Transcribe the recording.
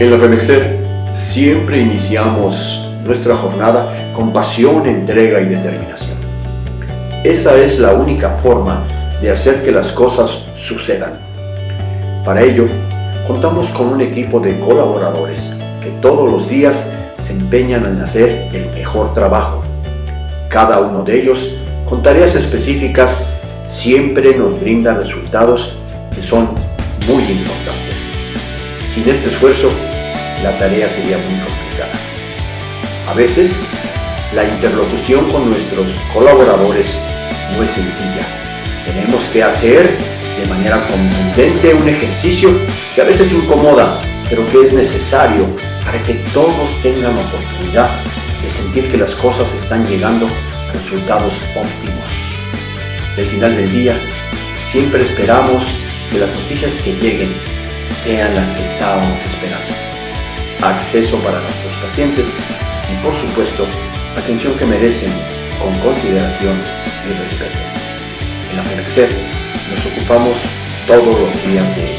En la FEMEXER siempre iniciamos nuestra jornada con pasión, entrega y determinación. Esa es la única forma de hacer que las cosas sucedan. Para ello, contamos con un equipo de colaboradores que todos los días se empeñan en hacer el mejor trabajo. Cada uno de ellos, con tareas específicas, siempre nos brinda resultados que son muy importantes. Sin este esfuerzo, la tarea sería muy complicada. A veces, la interlocución con nuestros colaboradores no es sencilla. Tenemos que hacer de manera contundente un ejercicio que a veces incomoda, pero que es necesario para que todos tengan oportunidad de sentir que las cosas están llegando a resultados óptimos. Al final del día, siempre esperamos que las noticias que lleguen sean las que estábamos esperando. Acceso para nuestros pacientes y por supuesto, atención que merecen con consideración y respeto. En la FENEXER nos ocupamos todos los días de